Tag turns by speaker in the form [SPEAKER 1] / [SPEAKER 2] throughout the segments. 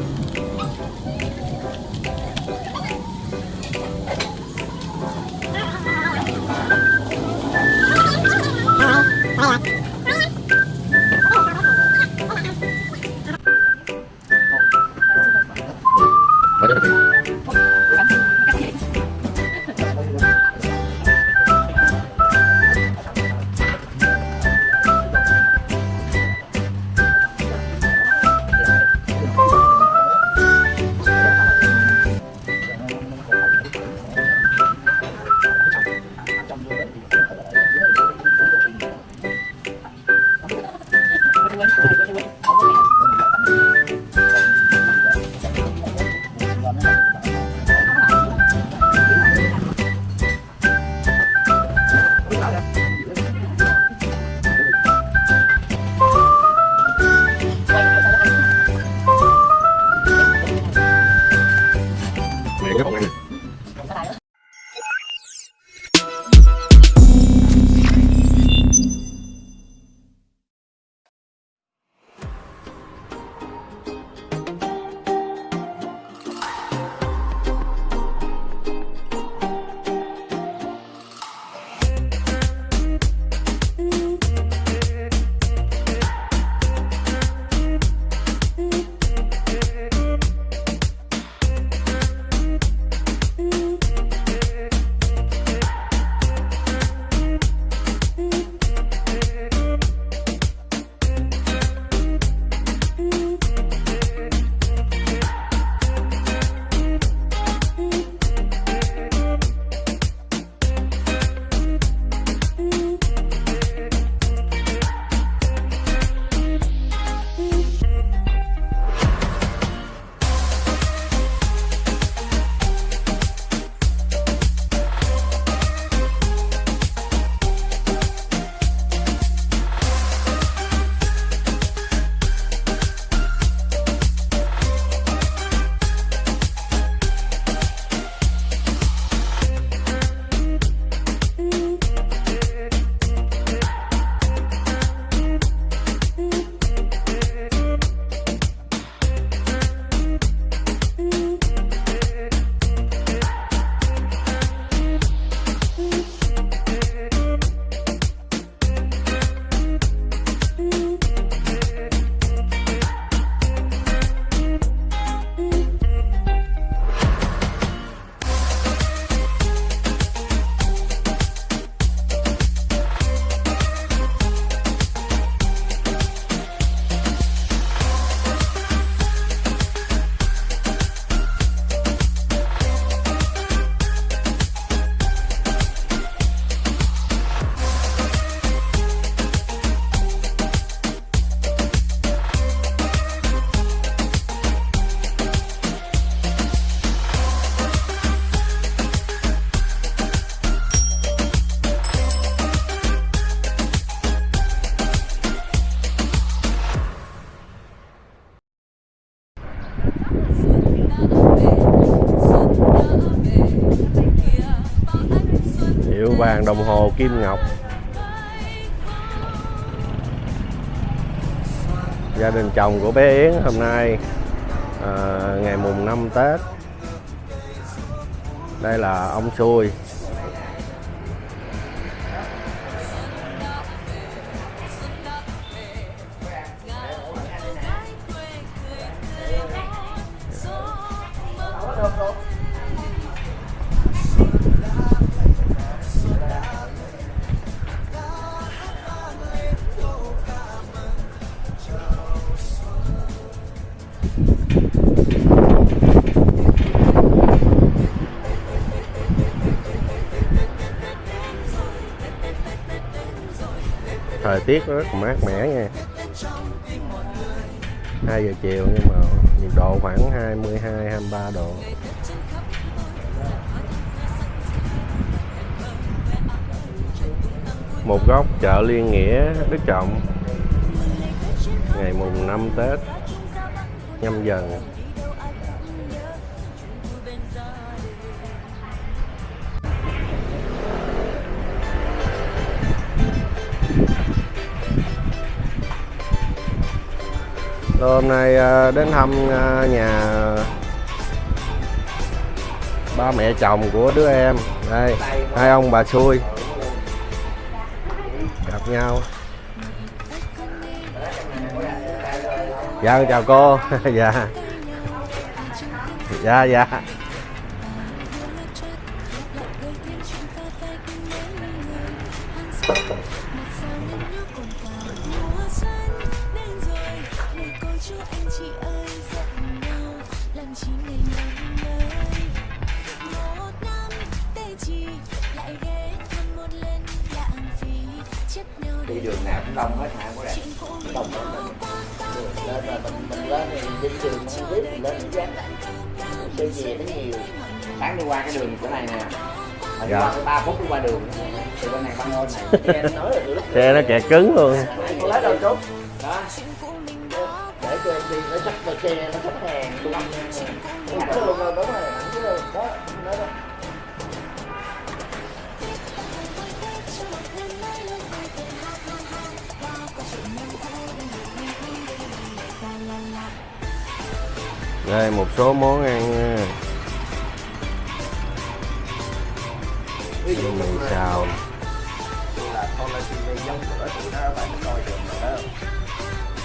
[SPEAKER 1] よいしょ。Hiệu vàng đồng hồ Kim Ngọc. Gia đình chồng của bé Yến hôm nay à, ngày mùng 5 Tết. Đây là ông Xui. Thời tiết nó rất là mát mẻ nha. 2 giờ chiều nhưng mà nhiệt độ khoảng 22 23 độ. Một góc chợ Liên Nghĩa, Đức Trọng. Ngày mùng 5 Tết, nhâm dần. Rồi, hôm nay à, đến thăm à, nhà ba mẹ chồng của đứa em. Đây, hai ông bà xui. Gặp nhau. Dạ chào cô. Dạ. Dạ dạ.
[SPEAKER 2] Xe về nó nhiều sáng đi qua cái đường chỗ này nè. Mà đi
[SPEAKER 1] Dạ.
[SPEAKER 2] qua tới ba phút đi qua đường từ bên này băng ngôn này. Nghe anh nói là từ lúc
[SPEAKER 1] xe nó kẹt cứng luôn.
[SPEAKER 2] Lấy đâu chút đó. Để cho em đi nó chắc là xe nó sắp hàng luôn hẳn luôn rồi đúng rồi hẳn rồi. Đó đó đó
[SPEAKER 1] đây một số món ăn nha.
[SPEAKER 2] ví dụ
[SPEAKER 1] mì xào.
[SPEAKER 2] Là con lên TV giống của tụi nó bạn coi được mà đó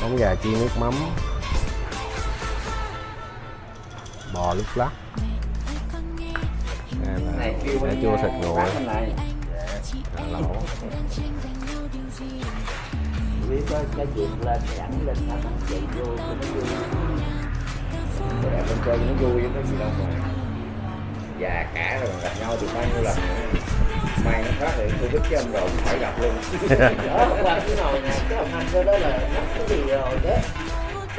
[SPEAKER 1] món gà chiên nước mắm. Bò lúc lắc. Đây là cà chua thịt nguội. cà lẩu.
[SPEAKER 2] Biết có cái chuyện lên thì ảnh lên nó không chạy vô cho nó vui cái đẹp bên trên nó vui có gì đâu mà. Già cả rồi gặp nhau được bao nhiêu lần nữa. may nó phát hiện tôi biết chứ ông rồi cũng phải gặp luôn. Đó qua cái nồi nè cái ông anh đó đó là nắp cái gì rồi đó.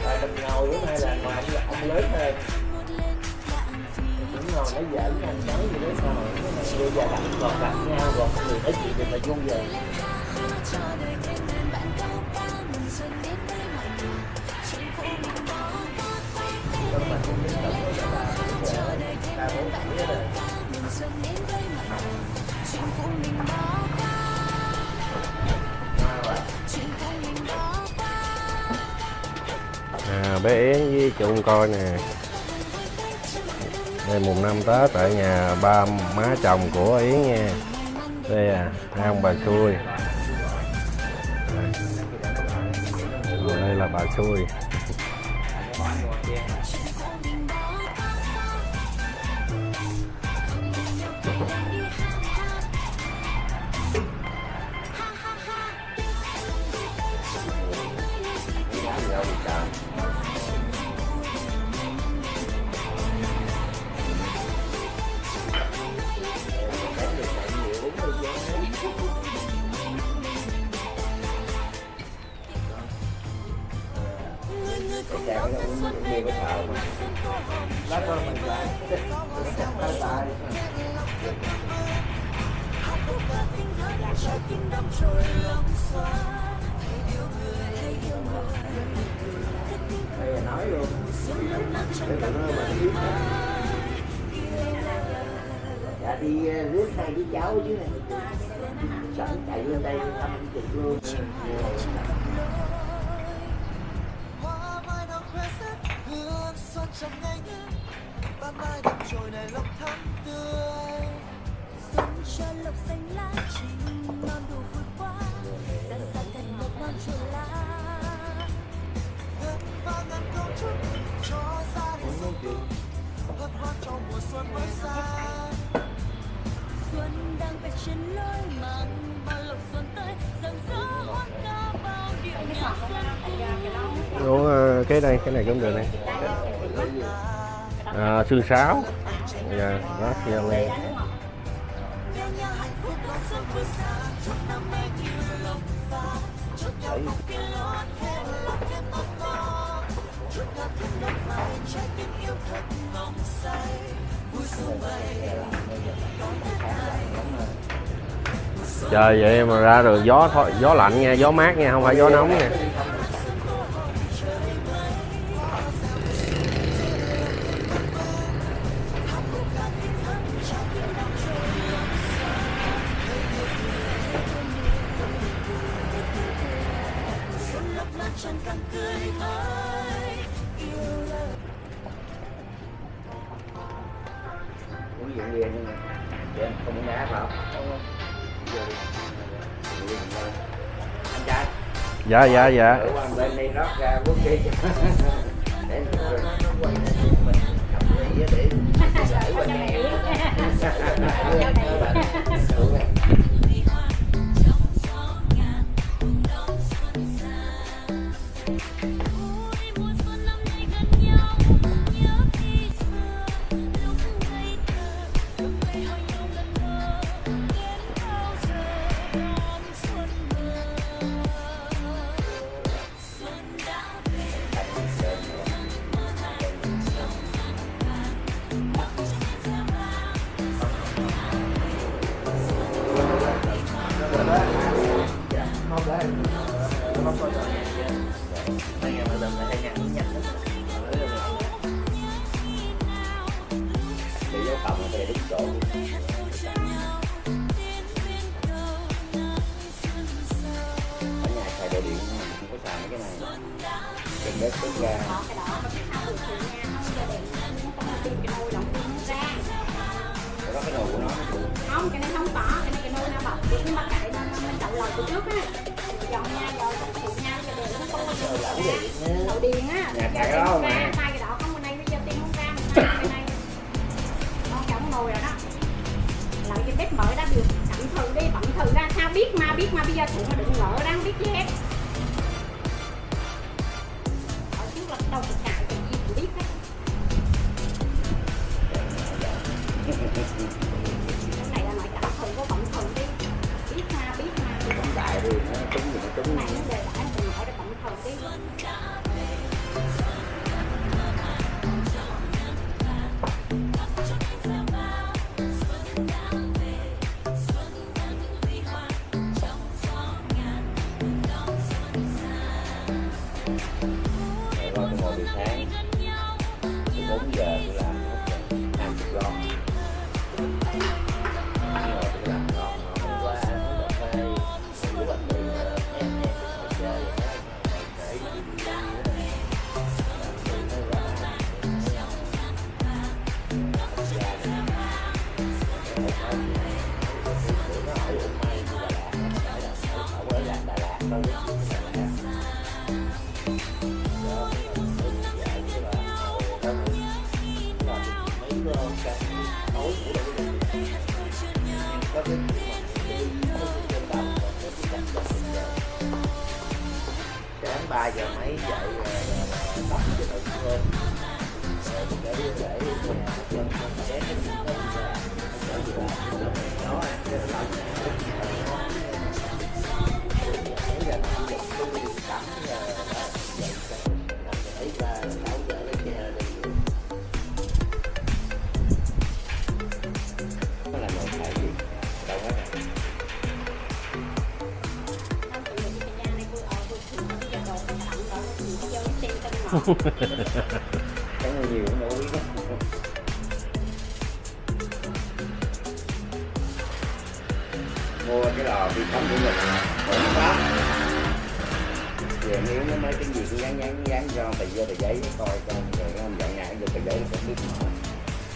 [SPEAKER 2] Và mình ngồi bữa nay là ngoài ông, ông lớn hơn. Cũng ngồi nói giỡn với anh nói gì đó sao cái này bây giờ gặp còn gặp nhau rồi người nói chuyện thì mà vui vậy
[SPEAKER 1] à, bé Yến với chung coi nè. Đây mùng năm Tết tại nhà ba má chồng của Yến nha. Đây à hai ông bà xui. À, đây là bà xui.
[SPEAKER 2] Đây là nói luôn Để tụi nó mà biết Dạ đi rước hai đứa cháu chứ này Sẵn chạy lên đây thăm anh chị luôn
[SPEAKER 3] xuân
[SPEAKER 4] đang về ờ, trên lối bao lộc xuân tới rạng rỡ ca bao điệu nhạc xuân
[SPEAKER 1] cái này cái này cũng được này. À, xương sáo. Dạ đó giờ lên
[SPEAKER 4] này
[SPEAKER 1] trời vậy mà ra được gió thôi, gió lạnh nha, gió mát nha, không phải gió nóng nha.
[SPEAKER 4] càng tươi mới yêu là uống rượu
[SPEAKER 2] bia nhưng mà để anh không uống đá phải không giờ anh trai
[SPEAKER 1] dạ dạ. Dạ.
[SPEAKER 2] ừ, bên đi rót ra uống đi để nó quay lại mình cầm ly để để không
[SPEAKER 5] cho điện không có cái ra
[SPEAKER 2] đồ của nó
[SPEAKER 5] không cái này không có cái này cái nồi nó bọc. Cái mà cái nó mình đậu lòi từ trước á. Dọn nha rồi phụ nha cho điện nó không có ra
[SPEAKER 2] điện
[SPEAKER 5] đậu điện á.
[SPEAKER 2] Nhà cái đó mà.
[SPEAKER 5] ra tay cái đó không bên đây bây giờ tìm không ra mình tay cái này. Con chồng nồi rồi đó. Lại cái bếp mở đã được. Thử đi bận thử ra. Sao biết mà biết mà bây giờ thủ mà đừng ngỡ đang biết gì hết đâu được cài cái gì cũng biết hết cái này là nói cả thử có bận thử đi. Biết mà biết mà thì
[SPEAKER 2] đại đi nó trúng nó
[SPEAKER 5] này nó đề đi
[SPEAKER 2] tôi sáng ba giờ mấy dậy tắm cho tự hơn để để nhà chân con bé nó đi tới ra để gì làm đó cái là làm giờ tắm giặt tắm
[SPEAKER 5] Cái
[SPEAKER 2] người nhiều cũng đâu biết mua cái lò vi sóng của mình ổn lắm về nếu nó mấy cái gì cũng dán dán dán cho tờ giấy tờ giấy coi coi rồi nó không dọn nhà được tờ giấy nó không biết mở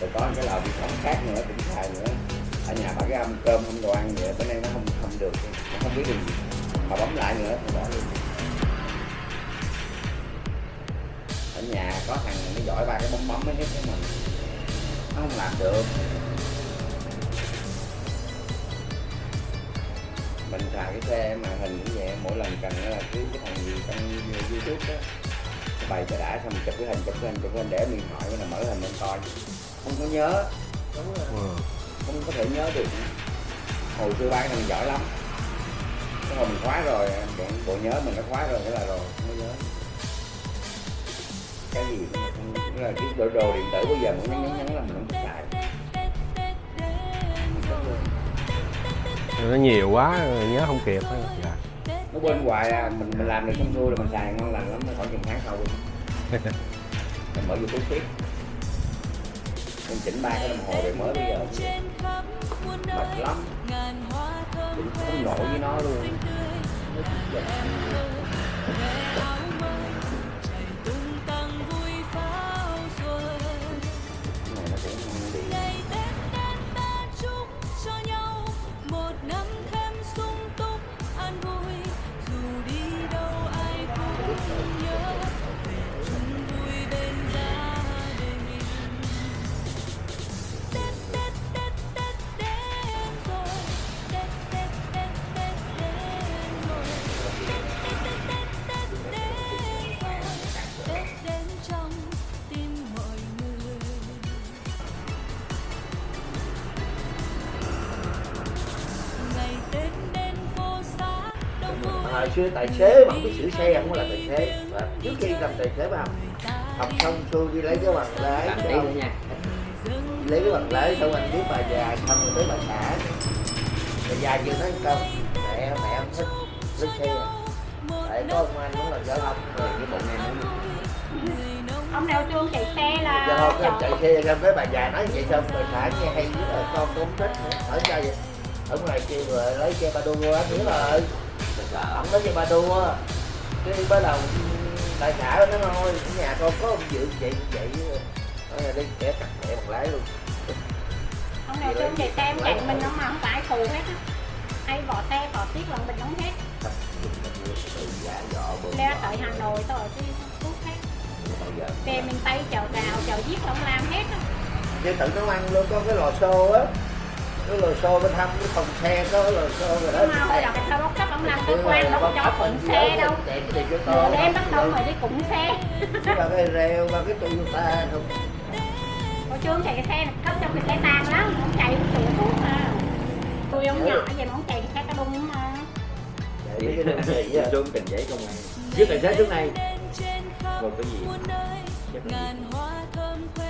[SPEAKER 2] rồi có cái lò vi sóng khác nữa, cũng xài nữa. Ở nhà bà cái âm cơm không đồ ăn vậy, bữa nay nó không không được. Nó không biết được gì mà bấm lại nữa, thì bỏ luôn ở nhà có thằng nó giỏi ba cái bấm bấm mấy cái cái mình. Nó không làm được. Mình xài cái xe màn hình cũng vậy mỗi lần cần là cứ cái thằng gì trong youtube đó nó bày cho đã xong chụp cái hình chụp cái hình chụp cái hình để điện thoại nó mở hình lên coi. Không có nhớ.
[SPEAKER 1] Ừ.
[SPEAKER 2] không có thể nhớ được. Hồi xưa ba cái thằng giỏi lắm. Cái hồi mình khóa rồi bộ, bộ nhớ mình đã khóa rồi cái là rồi không có nhớ cái gì cũng là cái đồ, đồ điện tử bây giờ muốn nhắn nhắn là mình không xài.
[SPEAKER 1] Nó nhiều quá nhớ không kịp á. dạ.
[SPEAKER 2] nó quên hoài à mình mình làm được xong xuôi là mình xài ngon lành lắm nó khoảng chừng tháng sau luôn. Mình mở youtube tiếp. Mình chỉnh ba cái đồng hồ để mới bây giờ. Mệt lắm. Cũng không nổi với nó luôn xưa tài xế mà không biết sửa xe không có là tài xế. Và trước khi làm tài xế vào học xong xuôi đi lấy cái bằng lái
[SPEAKER 6] nha.
[SPEAKER 2] Lấy cái bằng lái xong anh biết bà già xong rồi tới bà xã. Bà già chưa nói câu mẹ mẹ em thích thích xe. Tại có ông anh cũng là giao thông rồi cái bộ này nó
[SPEAKER 5] ông nào trương chạy xe là
[SPEAKER 2] thông em
[SPEAKER 5] chọn-
[SPEAKER 2] chạy xe xong cái bà già nói vậy xong bà xã nghe hay là con cũng thích nữa. Ở ra vậy. Ở ngoài kia rồi lấy xe ba đua anh nữa rồi ổng nói xe ba đua cái bắt đầu bà xã nó thôi nhà con có ông dự vậy vậy nói là đi kẻ cắt mẹ bằng lái luôn.
[SPEAKER 5] Ông nào trương chạy xe em chạy mình ông mà không phải thù hết á. Hay vỏ xe vỏ tiết lần mình đóng hết. Leo tới hà nội tôi ở cái thuốc hết. Xe miền tây chợ rào chợ giết ông làm hết á.
[SPEAKER 2] Chứ tự nấu ăn luôn có cái lò xô á cái lò xô bên hông cái phòng xe có cái lò xô rồi đó.
[SPEAKER 5] Hồi đó cái thao bốc cấp ông làm cơ quan đâu có cho phụng xe đâu. nửa đêm bắt đầu rồi đi cụng xe.
[SPEAKER 2] Ba cái reo ba cái Toyota không
[SPEAKER 5] hồi trương chạy cái xe này cấp cho cái xe tàn lắm ông chạy cũng sửa thuốc mà. Tôi ông nhỏ vậy mà ông chạy cái xe ta đung mà.
[SPEAKER 2] Chạy cái vị á
[SPEAKER 6] xuống từng giấy công an. Trước tài xế trước này rồi cái gì?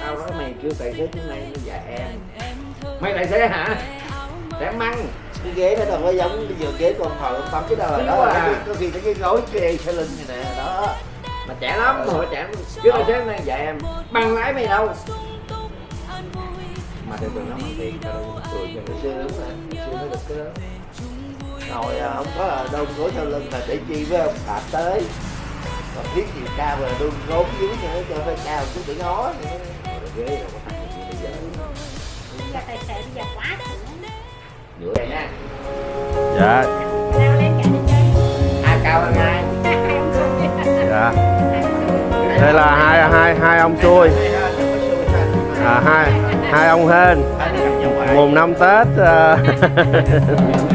[SPEAKER 6] Tao nói mày kêu tài xế trước này nó dạ em mày tài xế hả? Để măng.
[SPEAKER 2] Cái ghế nó đâu có giống bây giờ ghế con hồi con bấm cái đâu là đó
[SPEAKER 6] à.
[SPEAKER 2] là có khi nó cái gối kê xe lưng này nè đó.
[SPEAKER 6] Mà trẻ lắm mà trẻ lắm. Trước tài xế này dạ em bằng lái mày đâu? Mà thường thường nó mất tiền tao đâu cười cho
[SPEAKER 2] ngày xưa đúng rồi ngày xưa nó được cái đó hồi à, không có là đông gối sau lưng là để chi với ông phạm tới. Còn thiết chiều cao là đun gốm dưới nữa cho hơi cao chút để ngó nữa.
[SPEAKER 6] Rồi ghế rồi
[SPEAKER 5] là tài xế bây giờ quá sửa
[SPEAKER 6] giữa này nha.
[SPEAKER 1] Dạ.
[SPEAKER 5] Nào lên cả đi chơi.
[SPEAKER 6] Ai cao hơn ai
[SPEAKER 5] hai. Ông cười
[SPEAKER 1] dạ. Đây là hai hai hai ông xuôi à, hai hai ông hên. Mùng năm tết à,